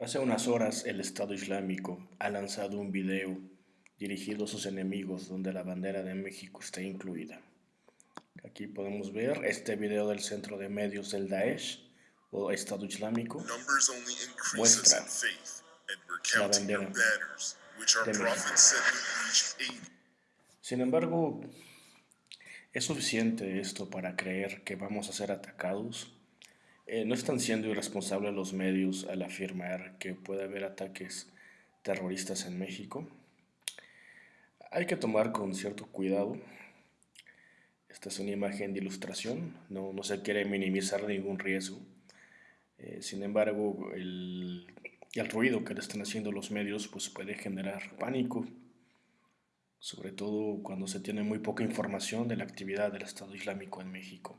Hace unas horas el Estado Islámico ha lanzado un video dirigido a sus enemigos donde la bandera de México está incluida. Aquí podemos ver este video del centro de medios del Daesh o Estado Islámico muestra la bandera de México. Sin embargo, ¿es suficiente esto para creer que vamos a ser atacados? Eh, ¿No están siendo irresponsables los medios al afirmar que puede haber ataques terroristas en México? Hay que tomar con cierto cuidado. Esta es una imagen de ilustración, no, se quiere minimizar ningún riesgo. Eh, sin embargo, el, el ruido que le están haciendo los medios pues puede generar pánico, sobre todo cuando se tiene muy poca información de la actividad del Estado Islámico en México.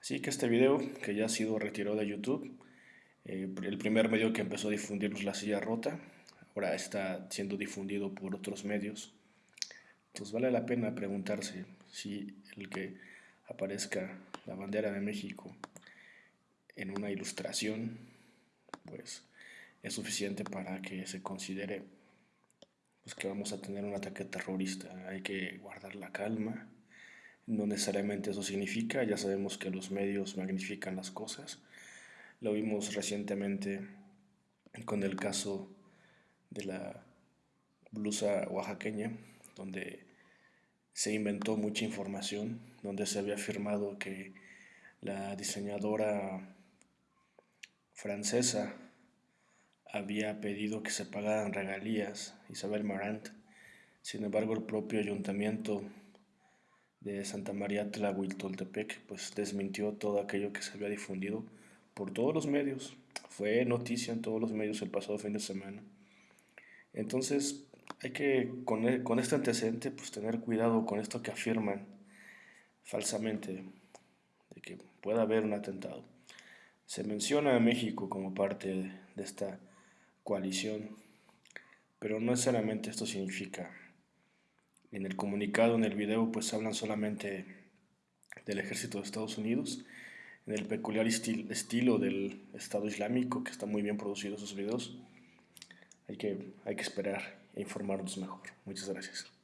Así que este video, que ya ha sido retirado de YouTube, eh, el primer medio que empezó a difundirnos la silla rota, ahora está siendo difundido por otros medios. Entonces vale la pena preguntarse si el que aparezca la bandera de México en una ilustración, pues es suficiente para que se considere pues, que vamos a tener un ataque terrorista. Hay que guardar la calma, no necesariamente eso significa, ya sabemos que los medios magnifican las cosas. Lo vimos recientemente con el caso de la blusa oaxaqueña, donde se inventó mucha información, donde se había afirmado que la diseñadora francesa había pedido que se pagaran regalías, Isabel Marant. Sin embargo, el propio ayuntamiento de Santa María Tlahuitoltepec, pues desmintió todo aquello que se había difundido por todos los medios. Fue noticia en todos los medios el pasado fin de semana. Entonces, hay que, con, e, con este antecedente, pues tener cuidado con esto que afirman falsamente, de que pueda haber un atentado. Se menciona a México como parte de esta coalición, pero no necesariamente esto significa en el comunicado, en el video, pues hablan solamente del ejército de Estados Unidos, en el peculiar estilo del Estado Islámico, que está muy bien producido esos videos. Hay que, hay que esperar e informarnos mejor. Muchas gracias.